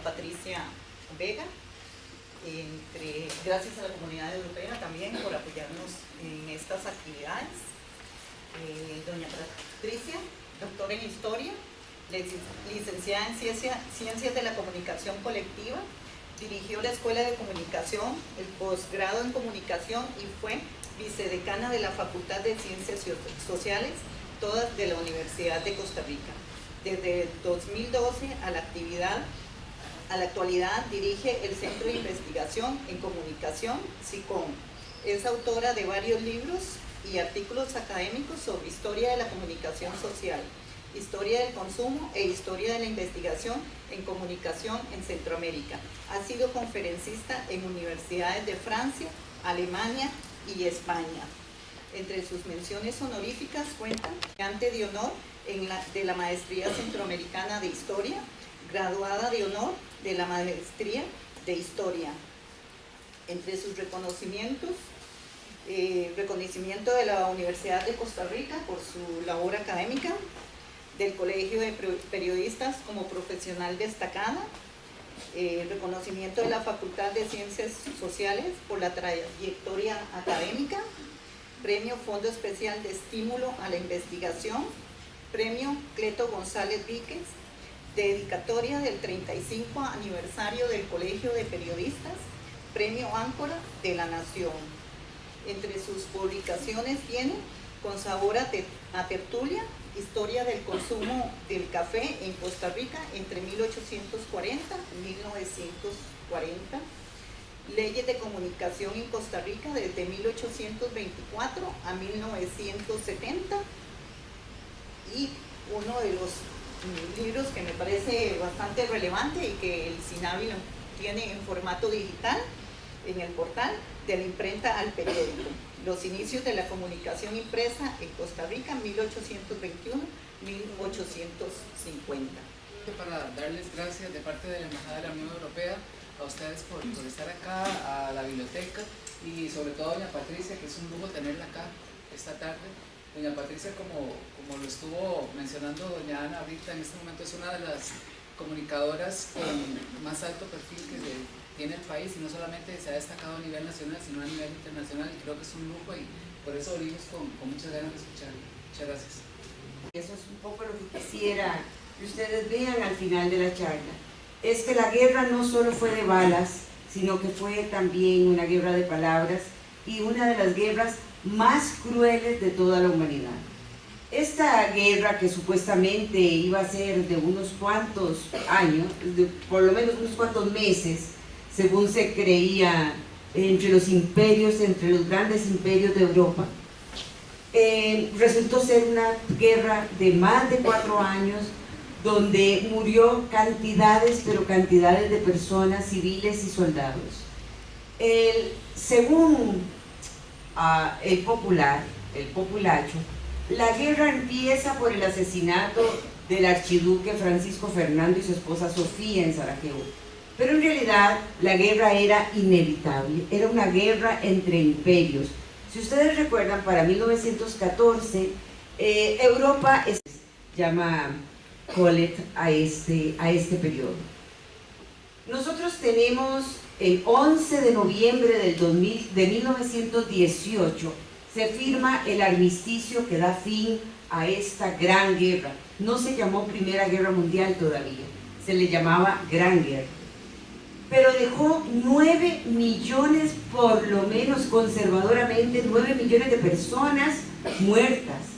Patricia Vega, entre, gracias a la comunidad europea también por apoyarnos en estas actividades. Eh, doña Patricia, doctora en Historia, licenciada en Ciencias de la Comunicación Colectiva, dirigió la Escuela de Comunicación, el posgrado en Comunicación y fue vicedecana de la Facultad de Ciencias Sociales, todas de la Universidad de Costa Rica. Desde 2012 a la actividad a la actualidad dirige el Centro de Investigación en Comunicación, SICOM. Es autora de varios libros y artículos académicos sobre historia de la comunicación social, historia del consumo e historia de la investigación en comunicación en Centroamérica. Ha sido conferencista en universidades de Francia, Alemania y España. Entre sus menciones honoríficas cuentan ante de honor de la Maestría Centroamericana de Historia, graduada de honor de la Maestría de Historia. Entre sus reconocimientos, eh, reconocimiento de la Universidad de Costa Rica por su labor académica, del Colegio de Periodistas como profesional destacada, eh, reconocimiento de la Facultad de Ciencias Sociales por la trayectoria académica, Premio Fondo Especial de Estímulo a la Investigación, Premio Cleto González Víquez, dedicatoria del 35 aniversario del Colegio de Periodistas, Premio Áncora de la Nación. Entre sus publicaciones tiene Con sabor a, tertulia, Historia del consumo del café en Costa Rica entre 1840 y 1940, Leyes de comunicación en Costa Rica desde 1824 a 1970 y uno de los libros que me parece bastante relevante y que el SINAVI tiene en formato digital en el portal de la imprenta al periódico. Los inicios de la comunicación impresa en Costa Rica 1821-1850. Para darles gracias de parte de la Embajada de la Unión Europea a ustedes por, estar acá, a la biblioteca y sobre todo a doña Patricia, que es un lujo tenerla acá esta tarde. Doña Patricia, como, como lo estuvo mencionando doña Ana ahorita, en este momento es una de las comunicadoras con más alto perfil que tiene el país y no solamente se ha destacado a nivel nacional, sino a nivel internacional y creo que es un lujo y por eso venimos con, con muchas ganas de escucharlo. Muchas gracias. Eso es un poco lo que quisiera que ustedes vean al final de la charla es que la guerra no solo fue de balas, sino que fue también una guerra de palabras y una de las guerras más crueles de toda la humanidad. Esta guerra que supuestamente iba a ser de unos cuantos años, por lo menos unos cuantos meses, según se creía entre los imperios, entre los grandes imperios de Europa, eh, resultó ser una guerra de más de cuatro años, donde murió cantidades, pero cantidades de personas civiles y soldados. según ah, el popular, el populacho, la guerra empieza por el asesinato del archiduque Francisco Fernando y su esposa Sofía en Sarajevo. Pero en realidad la guerra era inevitable, era una guerra entre imperios. Si ustedes recuerdan, para 1914, eh, Europa se llama Colette a este, a este periodo. Nosotros tenemos el 11 de noviembre del 2000, de 1918 se firma el armisticio que da fin a esta gran guerra. No se llamó Primera Guerra Mundial todavía, se le llamaba Gran Guerra. Pero dejó 9 millones, por lo menos conservadoramente, 9 millones de personas muertas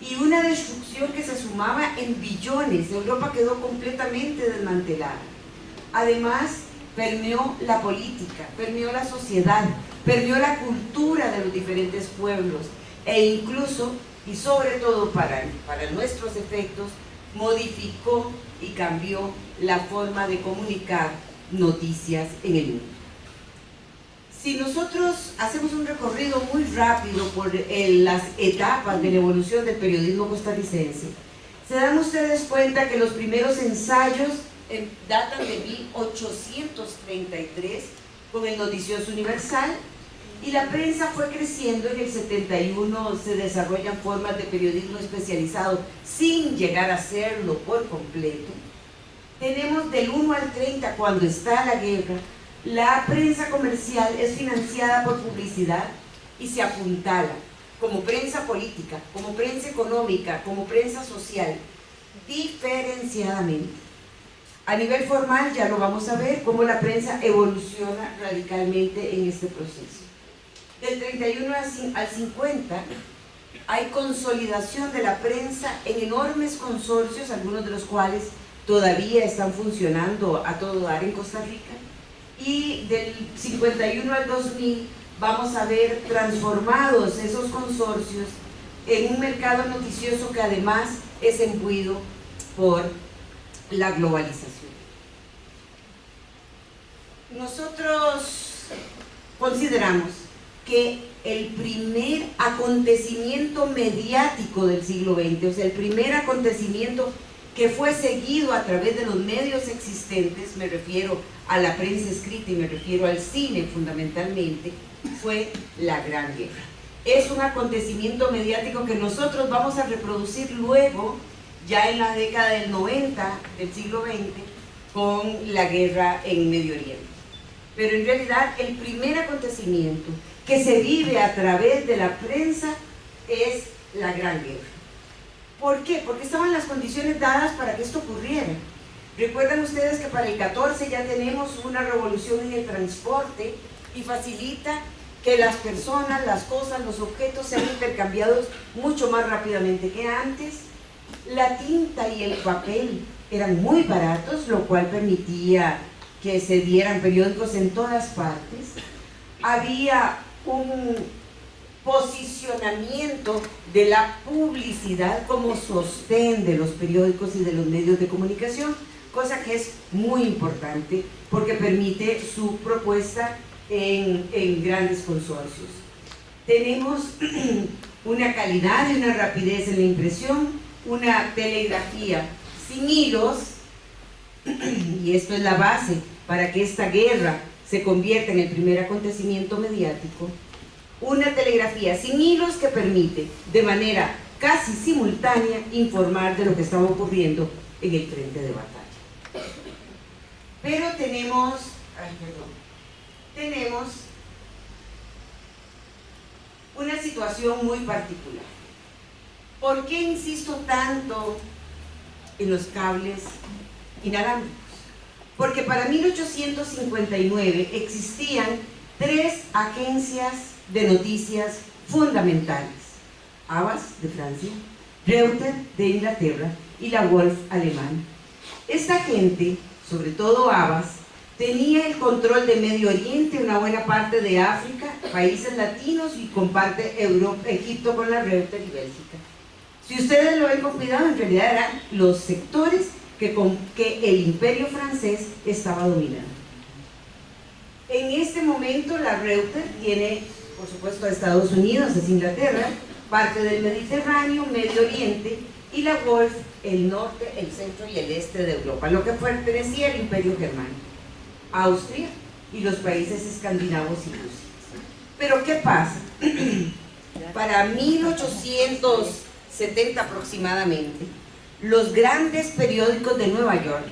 y una destrucción que se sumaba en billones. Europa quedó completamente desmantelada. Además, permeó la política, permeó la sociedad, permeó la cultura de los diferentes pueblos e incluso, y sobre todo para, para nuestros efectos, modificó y cambió la forma de comunicar noticias en el mundo. Si nosotros hacemos un recorrido muy rápido por las etapas de la evolución del periodismo costarricense, se dan ustedes cuenta que los primeros ensayos datan de 1833 con el Noticioso Universal y la prensa fue creciendo en el 71 se desarrollan formas de periodismo especializado sin llegar a serlo por completo tenemos del 1 al 30 cuando está la guerra, la prensa comercial es financiada por publicidad y se apuntala como prensa política, como prensa económica, como prensa social, diferenciadamente. A nivel formal ya lo vamos a ver cómo la prensa evoluciona radicalmente en este proceso. Del 31 al 50 hay consolidación de la prensa en enormes consorcios, algunos de los cuales todavía están funcionando a todo dar en Costa Rica. Y del 51 al 2000 vamos a ver transformados esos consorcios en un mercado noticioso que además es embuido por la globalización. Nosotros consideramos que el primer acontecimiento mediático del siglo XX, o sea, el primer acontecimiento que fue seguido a través de los medios existentes, me refiero a la prensa escrita y me refiero al cine fundamentalmente, fue la Gran Guerra. Es un acontecimiento mediático que nosotros vamos a reproducir luego, ya en la década del 90 del siglo XX, con la guerra en Medio Oriente. Pero en realidad el primer acontecimiento que se vive a través de la prensa es la Gran Guerra. ¿Por qué? Porque estaban las condiciones dadas para que esto ocurriera. Recuerdan ustedes que para el 14 ya tenemos una revolución en el transporte y facilita que las personas, las cosas, los objetos sean intercambiados mucho más rápidamente que antes. La tinta y el papel eran muy baratos, lo cual permitía que se dieran periódicos en todas partes. Había un posicionamiento de la publicidad como sostén de los periódicos y de los medios de comunicación, cosa que es muy importante porque permite su propuesta en, en grandes consorcios. Tenemos una calidad y una rapidez en la impresión, una telegrafía sin hilos, y esto es la base para que esta guerra se convierta en el primer acontecimiento mediático, una telegrafía sin hilos que permite de manera casi simultánea informar de lo que estaba ocurriendo en el frente de batalla. Pero tenemos, ay, perdón, tenemos una situación muy particular. ¿Por qué insisto tanto en los cables inalámbricos? Porque para 1859 existían tres agencias de noticias fundamentales. Abbas de Francia, Reuters de Inglaterra y la Wolf alemana. Esta gente, sobre todo Abbas, tenía el control de Medio Oriente, una buena parte de África, países latinos y comparte Egipto con la Reuters y Bélgica. Si ustedes lo ven con cuidado, en realidad eran los sectores que, el imperio francés estaba dominando. En este momento la Reuters tiene por supuesto a Estados Unidos, es Inglaterra, parte del Mediterráneo, Medio Oriente, y la Wolf, el norte, el centro y el este de Europa, lo que pertenecía al Imperio Germánico, Austria y los países escandinavos y Rusia. Pero ¿qué pasa? Para 1870 aproximadamente, los grandes periódicos de Nueva York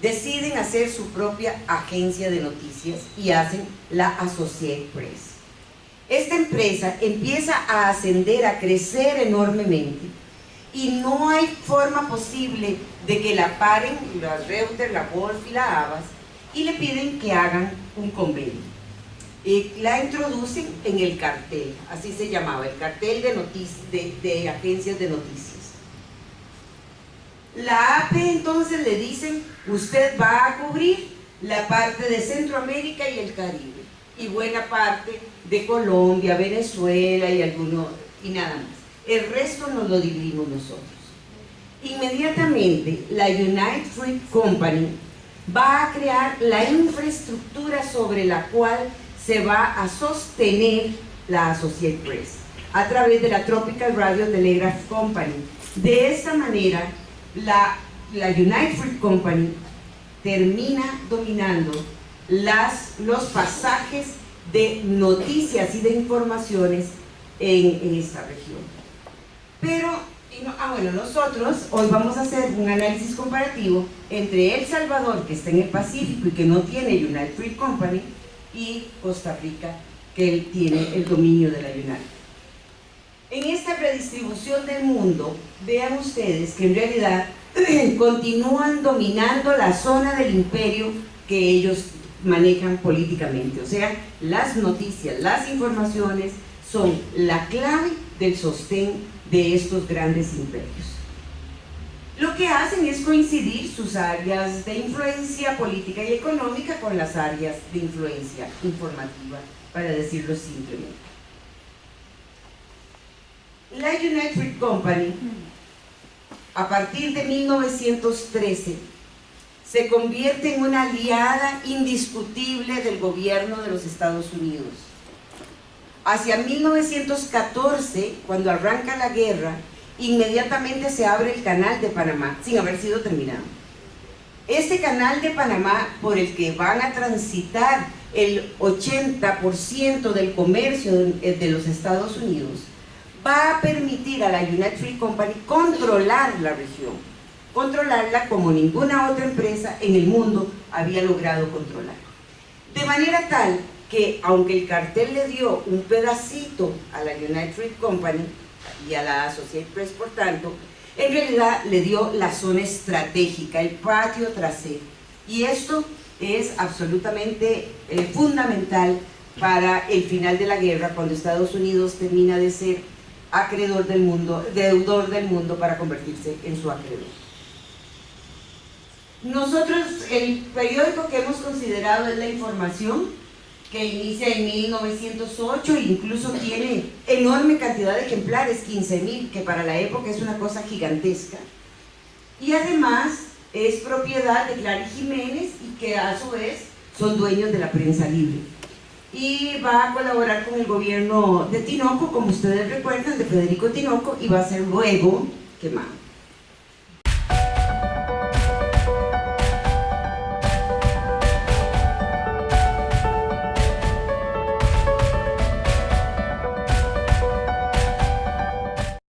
deciden hacer su propia agencia de noticias y hacen la Associated Press esta empresa empieza a ascender, a crecer enormemente y no hay forma posible de que la paren la Reuters, la Wolf y la Abbas y le piden que hagan un convenio. La introducen en el cartel, así se llamaba, el cartel de, agencias de noticias. La AP entonces le dicen, usted va a cubrir la parte de Centroamérica y el Caribe y buena parte de Colombia, Venezuela y algunos, y nada más. El resto nos lo dividimos nosotros. Inmediatamente la United Fruit Company va a crear la infraestructura sobre la cual se va a sostener la Associated Press a través de la Tropical Radio Telegraph Company. De esta manera, la, la United Fruit Company termina dominando las, los pasajes de noticias y de informaciones en, esta región. Pero no- ah, bueno, nosotros hoy vamos a hacer un análisis comparativo entre El Salvador, que está en el Pacífico y que no tiene United Fruit Company, y Costa Rica, que tiene el dominio de la United. En esta redistribución del mundo, vean ustedes que en realidad continúan dominando la zona del imperio que ellos manejan políticamente. O sea, las noticias, las informaciones son la clave del sostén de estos grandes imperios. Que hacen es coincidir sus áreas de influencia política y económica con las áreas de influencia informativa, para decirlo simplemente. La United Company, a partir de 1913, se convierte en una aliada indiscutible del gobierno de los Estados Unidos. Hacia 1914, cuando arranca la guerra, inmediatamente se abre el canal de Panamá, sin haber sido terminado. Este canal de Panamá, por el que van a transitar el 80% del comercio de, de los Estados Unidos, va a permitir a la United Free Company controlar la región, controlarla como ninguna otra empresa en el mundo había logrado controlar. De manera tal que aunque el cartel le dio un pedacito a la United Fruit Company y a la Associated Press por tanto, en realidad le dio la zona estratégica, el patio trasero. Y esto es absolutamente eh, fundamental para el final de la guerra, cuando Estados Unidos termina de ser acreedor del mundo, deudor del mundo para convertirse en su acreedor. Nosotros, el periódico que hemos considerado es La Información, que inicia en 1908 e incluso tiene enorme cantidad de ejemplares, 15.000, que para la época es una cosa gigantesca. Y además es propiedad de Clary Jiménez y que a su vez son dueños de la prensa libre. Y va a colaborar con el gobierno de Tinoco, como ustedes recuerdan, de Federico Tinoco, y va a ser luego quemado.